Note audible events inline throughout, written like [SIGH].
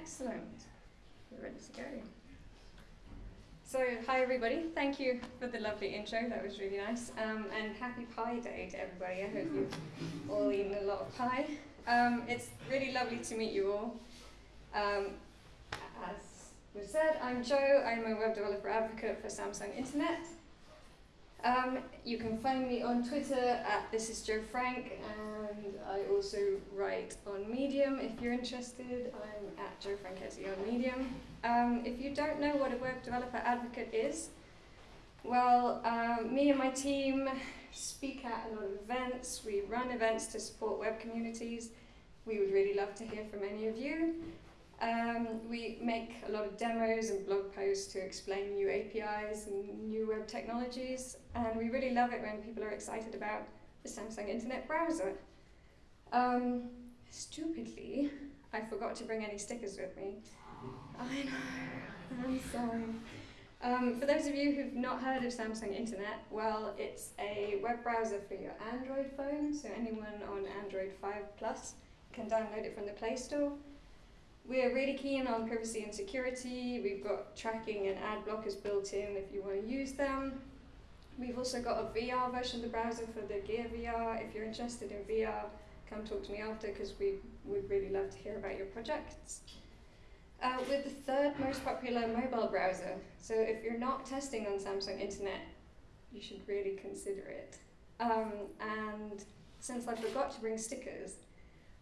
Excellent. We're ready to go. So, hi everybody. Thank you for the lovely intro. That was really nice. Um, and happy Pi Day to everybody. I hope you've all eaten a lot of pie. Um, it's really lovely to meet you all. Um, as was said, I'm Jo. I'm a web developer advocate for Samsung Internet. Um, you can find me on Twitter at this is Joe Frank, I also write on Medium if you're interested. I'm at Jo Franchetti on Medium. Um, if you don't know what a web developer advocate is, well, um, me and my team speak at a lot of events. We run events to support web communities. We would really love to hear from any of you. Um, we make a lot of demos and blog posts to explain new APIs and new web technologies, and we really love it when people are excited about the Samsung Internet Browser. Um, stupidly, I forgot to bring any stickers with me. I know, I'm sorry. Um, for those of you who've not heard of Samsung Internet, well, it's a web browser for your Android phone, so anyone on Android 5 Plus can download it from the Play Store. We're really keen on privacy and security. We've got tracking and ad blockers built in if you want to use them. We've also got a VR version of the browser for the Gear VR. If you're interested in VR, come talk to me after because we would really love to hear about your projects. Uh, we're the third most popular mobile browser, so if you're not testing on Samsung Internet, you should really consider it. Um, and since I forgot to bring stickers,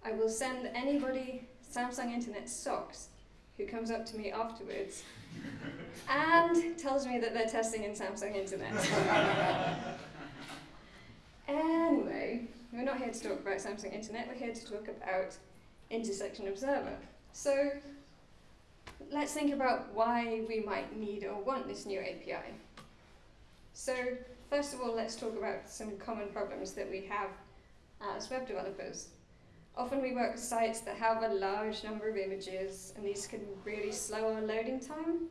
I will send anybody Samsung Internet socks who comes up to me afterwards and tells me that they're testing in Samsung Internet. [LAUGHS] anyway, we're not here to talk about Samsung Internet, we're here to talk about Intersection Observer. So let's think about why we might need or want this new API. So first of all, let's talk about some common problems that we have as web developers. Often we work with sites that have a large number of images, and these can really slow our loading time,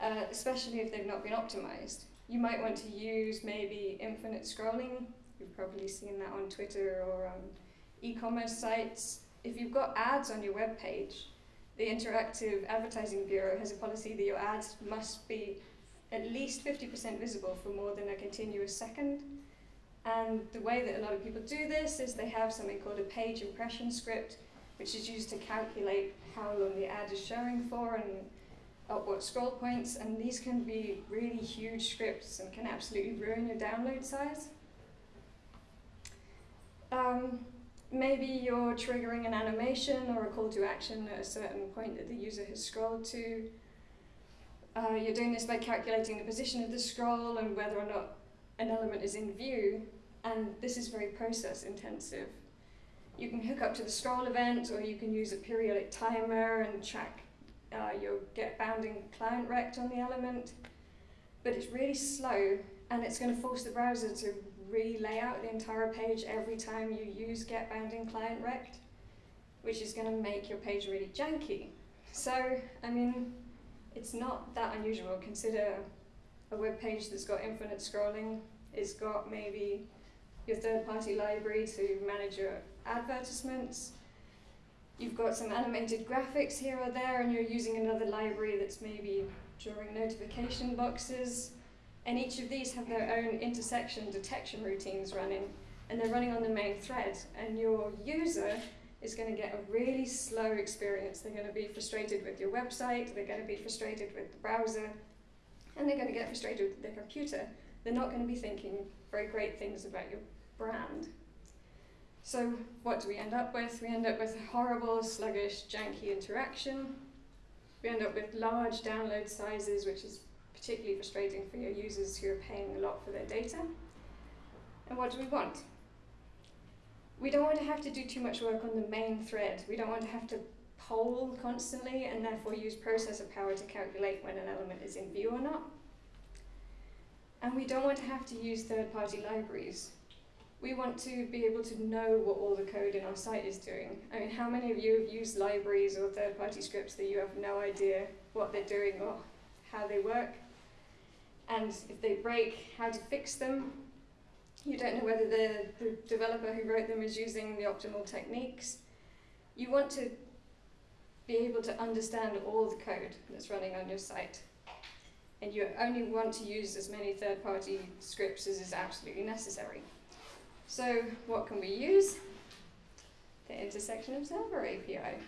uh, especially if they've not been optimized. You might want to use maybe infinite scrolling. You've probably seen that on Twitter or on e-commerce sites. If you've got ads on your web page, the Interactive Advertising Bureau has a policy that your ads must be at least 50% visible for more than a continuous second. And the way that a lot of people do this is they have something called a page impression script, which is used to calculate how long the ad is showing for and at what scroll points. And these can be really huge scripts and can absolutely ruin your download size. Um, maybe you're triggering an animation or a call to action at a certain point that the user has scrolled to. Uh, you're doing this by calculating the position of the scroll and whether or not an element is in view, and this is very process intensive. You can hook up to the scroll event, or you can use a periodic timer and track uh, your get bounding client rect on the element. But it's really slow, and it's going to force the browser to re-lay out the entire page every time you use get bounding client rect, which is going to make your page really janky. So, I mean, it's not that unusual. Consider a web page that's got infinite scrolling, it's got maybe your third-party library to manage your advertisements. You've got some animated graphics here or there, and you're using another library that's maybe drawing notification boxes. And each of these have their own intersection detection routines running, and they're running on the main thread. And your user is going to get a really slow experience. They're going to be frustrated with your website, they're going to be frustrated with the browser, and they're going to get frustrated with their computer. They're not going to be thinking very great things about your brand. So what do we end up with? We end up with horrible, sluggish, janky interaction. We end up with large download sizes, which is particularly frustrating for your users who are paying a lot for their data. And what do we want? We don't want to have to do too much work on the main thread. We don't want to have to poll constantly and therefore use processor power to calculate when an element is in view or not. And we don't want to have to use third-party libraries. We want to be able to know what all the code in our site is doing. I mean, how many of you have used libraries or third-party scripts that you have no idea what they're doing or how they work? And if they break, how to fix them? You don't know whether the, the developer who wrote them is using the optimal techniques. You want to be able to understand all the code that's running on your site. And you only want to use as many third-party scripts as is absolutely necessary. So what can we use? The Intersection Observer API,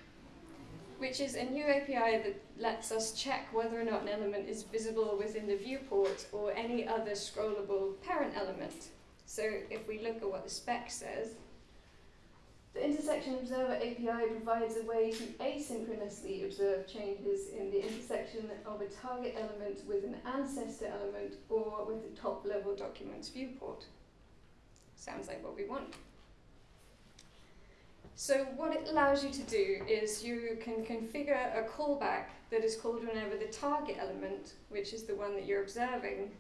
which is a new API that lets us check whether or not an element is visible within the viewport or any other scrollable parent element. So if we look at what the spec says, the Intersection Observer API provides a way to asynchronously observe changes in the intersection of a target element with an ancestor element or with a top-level document's viewport. Sounds like what we want. So what it allows you to do is you can configure a callback that is called whenever the target element, which is the one that you're observing,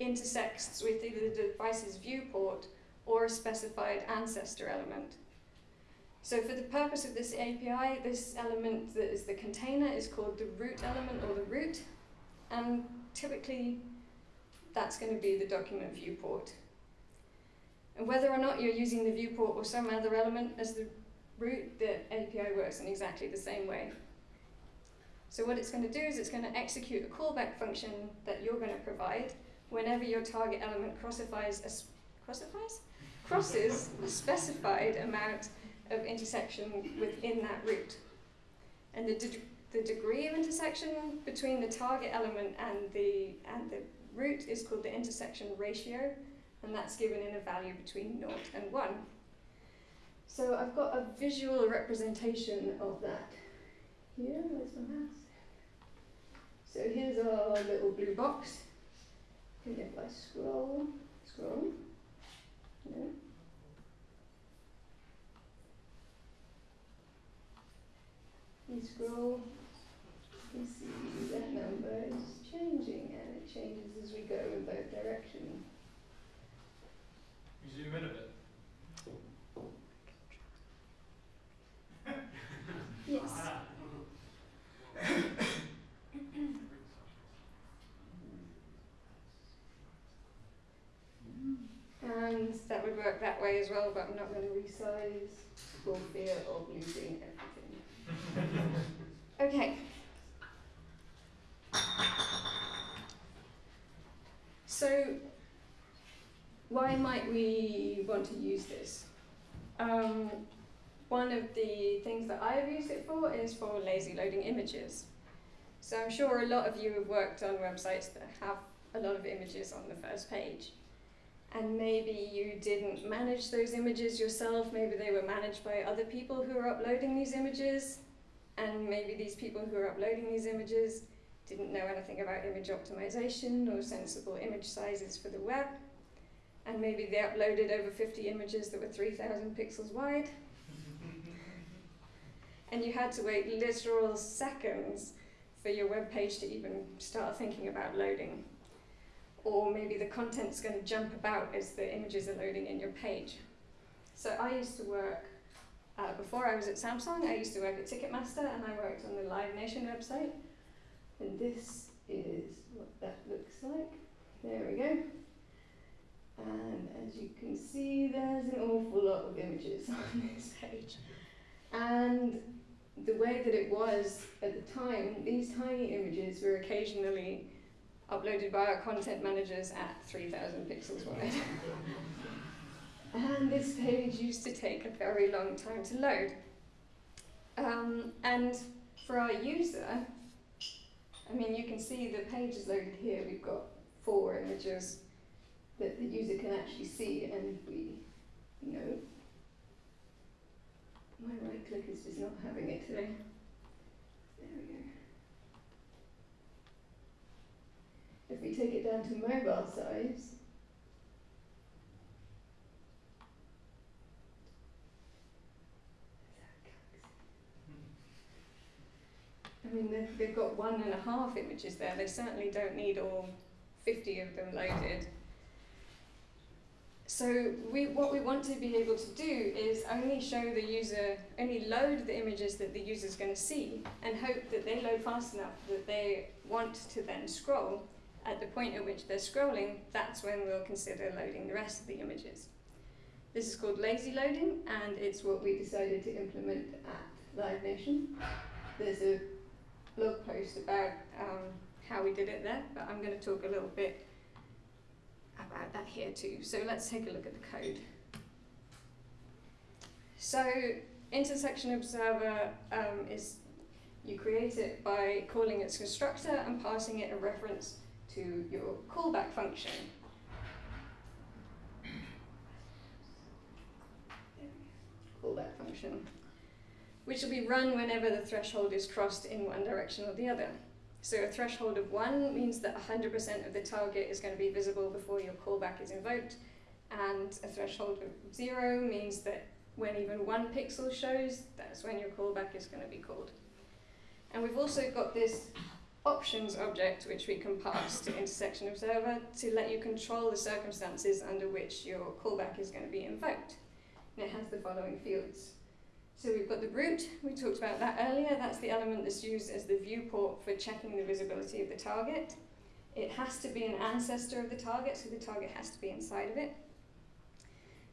intersects with either the device's viewport or a specified ancestor element. So for the purpose of this API, this element that is the container is called the root element or the root, and typically that's going to be the document viewport. And whether or not you're using the viewport or some other element as the root, the API works in exactly the same way. So what it's going to do is it's going to execute a callback function that you're going to provide whenever your target element crossifies a, crossifies? crosses a specified amount of intersection within that root. And the, de the degree of intersection between the target element and the, and the root is called the intersection ratio, and that's given in a value between 0 and 1. So I've got a visual representation of that here. Where's my mouse? So here's our little blue box. And if I scroll, scroll, no. we scroll, you see that number is changing and it changes as we go in both directions. You zoom in a bit. Yes. and that would work that way as well, but I'm not going to resize for fear of losing everything. [LAUGHS] okay. So, why might we want to use this? Um, one of the things that I've used it for is for lazy loading images. So I'm sure a lot of you have worked on websites that have a lot of images on the first page. And maybe you didn't manage those images yourself, maybe they were managed by other people who are uploading these images, and maybe these people who are uploading these images didn't know anything about image optimization or sensible image sizes for the web, and maybe they uploaded over 50 images that were 3,000 pixels wide, [LAUGHS] and you had to wait literal seconds for your web page to even start thinking about loading. Or maybe the content's going to jump about as the images are loading in your page. So I used to work, uh, before I was at Samsung, I used to work at Ticketmaster and I worked on the Live Nation website. And this is what that looks like. There we go. And as you can see, there's an awful lot of images [LAUGHS] on this page. And the way that it was at the time, these tiny images were occasionally uploaded by our content managers at 3,000 pixels wide. [LAUGHS] and this page used to take a very long time to load. Um, and for our user, I mean, you can see the page is loaded here. We've got four images that the user can actually see, and we know my right click is just not having it today. There we go. If we take it down to mobile size, I mean, they've, got one and a half images there. They certainly don't need all 50 of them loaded. So we, what we want to be able to do is only show the user, only load the images that the user is going to see and hope that they load fast enough that they want to then scroll. At the point at which they're scrolling, that's when we'll consider loading the rest of the images. This is called lazy loading and it's what we decided to implement at Live Nation. there's a blog post about um, how we did it there, but I'm going to talk a little bit about that here too. So let's take a look at the code. So intersection observer um, is you create it by calling its constructor and passing it a reference to your callback function. Callback function, which will be run whenever the threshold is crossed in one direction or the other. So a threshold of 1 means that 100% of the target is going to be visible before your callback is invoked, and a threshold of 0 means that when even one pixel shows, that's when your callback is going to be called. And we've also got this options object which we can pass to intersection observer to let you control the circumstances under which your callback is going to be invoked. And it has the following fields. So we've got the root, we talked about that earlier, that's the element that's used as the viewport for checking the visibility of the target. It has to be an ancestor of the target, so the target has to be inside of it.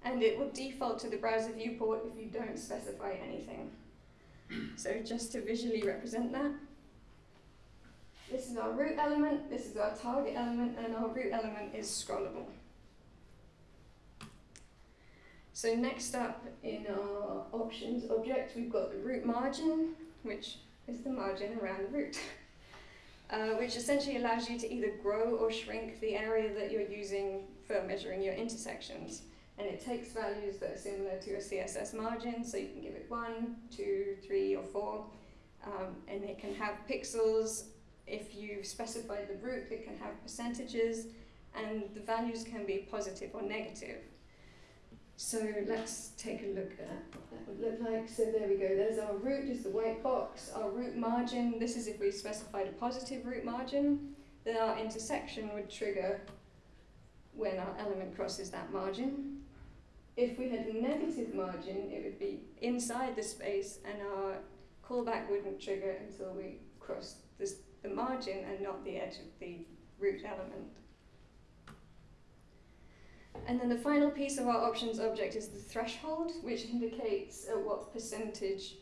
And it will default to the browser viewport if you don't specify anything. So just to visually represent that, this is our root element, this is our target element, and our root element is scrollable. So next up in our options object, we've got the root margin, which is the margin around the root, [LAUGHS] uh, which essentially allows you to either grow or shrink the area that you're using for measuring your intersections. And it takes values that are similar to a CSS margin, so you can give it one, two, three, or four, um, and it can have pixels. If you specify the root, it can have percentages, and the values can be positive or negative. So let's take a look at what that would look like. So there we go, there's our root, is the white box. Our root margin, this is if we specified a positive root margin, then our intersection would trigger when our element crosses that margin. If we had a negative margin, it would be inside the space and our callback wouldn't trigger until we crossed this, the margin and not the edge of the root element. And then the final piece of our options object is the threshold, which indicates at what percentage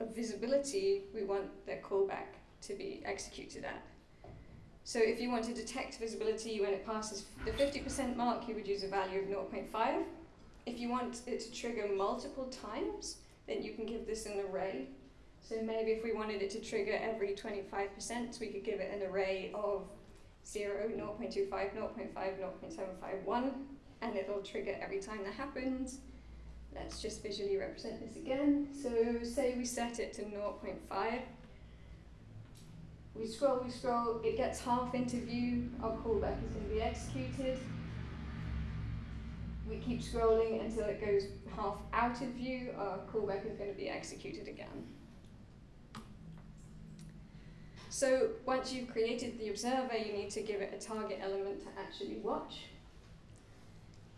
of visibility we want the callback to be executed at. So if you want to detect visibility when it passes the 50% mark, you would use a value of 0.5. If you want it to trigger multiple times, then you can give this an array. So maybe if we wanted it to trigger every 25%, we could give it an array of 0, 0.25, 0.5, 0.751 and it'll trigger every time that happens. Let's just visually represent this again. So say we set it to 0.5. We scroll, we scroll, it gets half into view, our callback is going to be executed. We keep scrolling until it goes half out of view, our callback is going to be executed again. So once you've created the observer, you need to give it a target element to actually watch.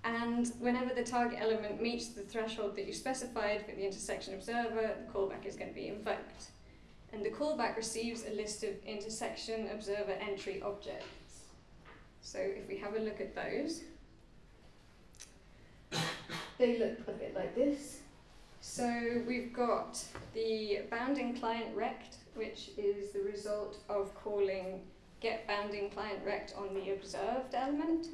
And whenever the target element meets the threshold that you specified for the intersection observer, the callback is going to be invoked. And the callback receives a list of intersection observer entry objects. So if we have a look at those, they look a bit like this. So we've got the bounding client rect, which is the result of calling get bounding client rect on the observed element.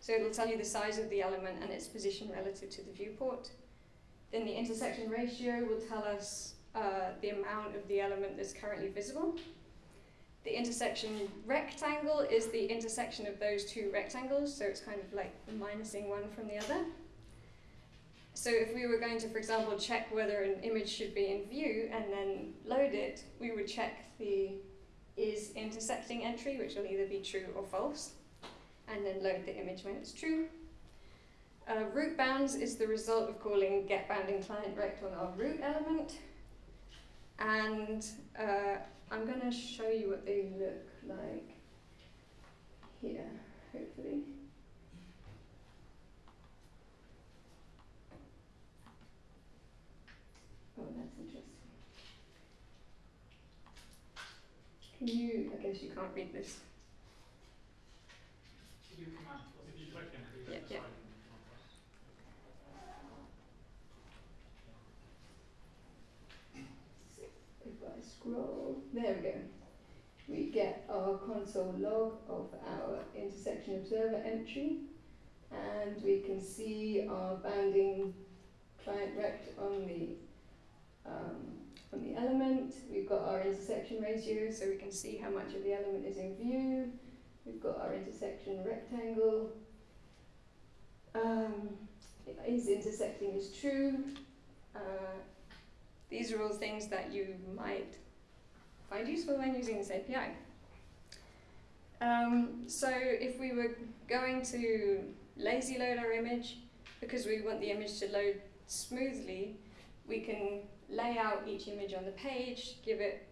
So it'll tell you the size of the element and its position relative to the viewport. Then the intersection ratio will tell us uh, the amount of the element that's currently visible. The intersection rectangle is the intersection of those two rectangles, so it's kind of like minusing one from the other. So if we were going to, for example, check whether an image should be in view and then load it, we would check the is intersecting entry, which will either be true or false and then load the image when it's true. Uh, root bounds is the result of calling get bounding client rect on our root element. And uh, I'm going to show you what they look like here, hopefully. Oh, that's interesting. Can you, I guess you can't read this. Yeah, yeah. If I scroll. there we go. We get our console log of our intersection observer entry, and we can see our bounding client rect on the um, on the element. We've got our intersection ratio, so we can see how much of the element is in view. We've got our intersection rectangle. Um, is intersecting is true. Uh, these are all things that you might find useful when using this API. Um, so if we were going to lazy load our image, because we want the image to load smoothly, we can lay out each image on the page, give it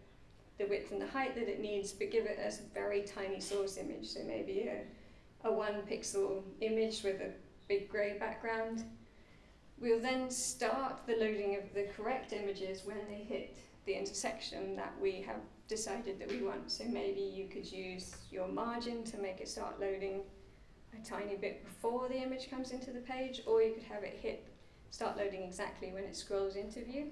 the width and the height that it needs, but give it a very tiny source image, so maybe a, a one pixel image with a big grey background. We'll then start the loading of the correct images when they hit the intersection that we have decided that we want. So maybe you could use your margin to make it start loading a tiny bit before the image comes into the page, or you could have it hit start loading exactly when it scrolls into view.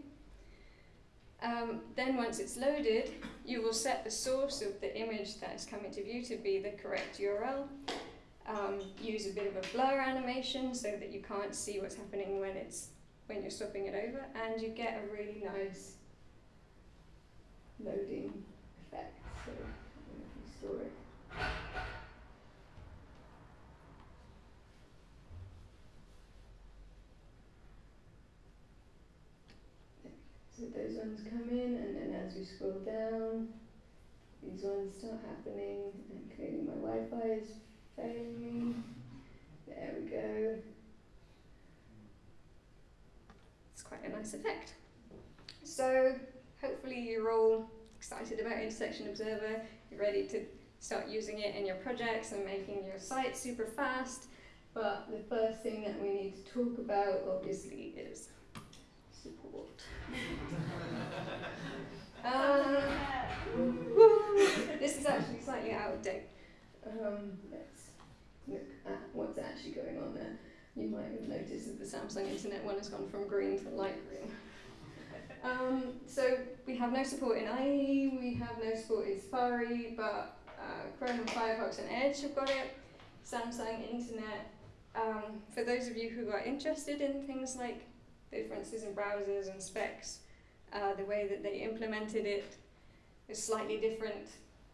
Um, then once it's loaded, you will set the source of the image that is coming to view to be the correct URL. Um, use a bit of a blur animation so that you can't see what's happening when it's when you're swapping it over, and you get a really nice loading effect. So if you store it. So those ones come in, and then as we scroll down, these ones start happening, and my Wi-Fi is failing. There we go. It's quite a nice effect. So hopefully you're all excited about Intersection Observer, you're ready to start using it in your projects and making your site super fast. But the first thing that we need to talk about, obviously, is support. [LAUGHS] uh, this is actually slightly out of date. Um, let's look at what's actually going on there. You might have noticed that the Samsung Internet one has gone from green to light green. Um, so we have no support in IE, we have no support in Safari, but uh, Chrome, and Firefox and Edge have got it. Samsung Internet. Um, for those of you who are interested in things like differences in browsers and specs, uh, the way that they implemented it is slightly different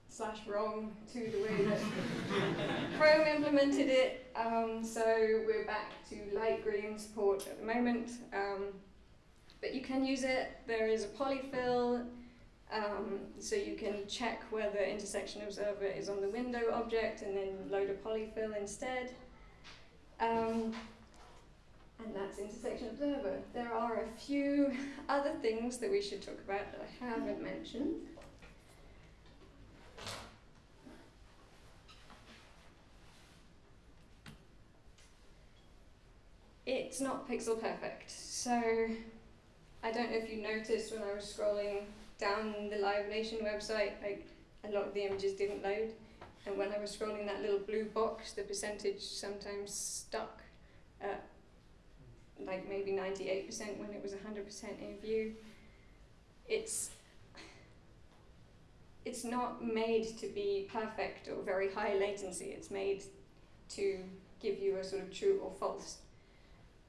slash wrong to the way that [LAUGHS] Chrome implemented it. Um, so we're back to light green support at the moment. Um, but you can use it. There is a polyfill, um, so you can check whether intersection observer is on the window object and then load a polyfill instead. And that's intersection observer. There are a few [LAUGHS] other things that we should talk about that I haven't mentioned. It's not pixel perfect, so I don't know if you noticed when I was scrolling down the Live Nation website, like a lot of the images didn't load. And when I was scrolling that little blue box, the percentage sometimes stuck at like maybe 98% when it was 100% in view. It's it's not made to be perfect or very high latency. It's made to give you a sort of true or false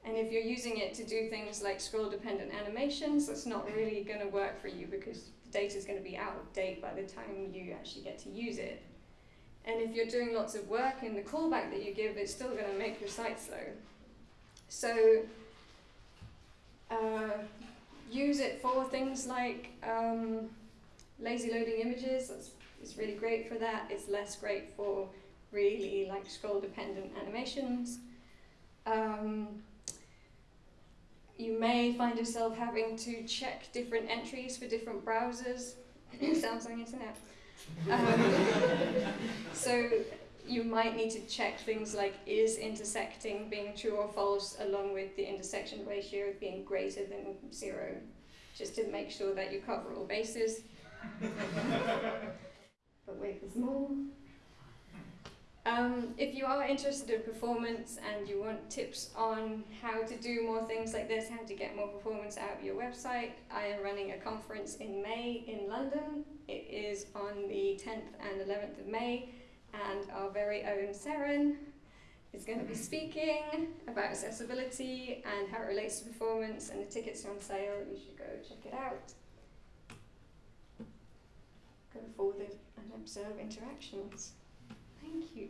and if you're using it to do things like scroll dependent animations, that's not really going to work for you because the data is going to be out of date by the time you actually get to use it. And if you're doing lots of work in the callback that you give, it's still going to make your site slow. So uh, use it for things like um, lazy loading images. That's, it's really great for that. It's less great for really like scroll dependent animations. Um, you may find yourself having to check different entries for different browsers. [COUGHS] Samsung Internet. Um, [LAUGHS] so you might need to check things like is intersecting being true or false along with the intersection ratio being greater than zero, just to make sure that you cover all bases. [LAUGHS] but wait, there's more. Um, if you are interested in performance and you want tips on how to do more things like this, how to get more performance out of your website, I am running a conference in May in London. It is on the 10th and 11th of May, and our very own Seren is going to be speaking about accessibility and how it relates to performance, and the tickets are on sale. You should go check it out. Go forward and observe interactions. Thank you.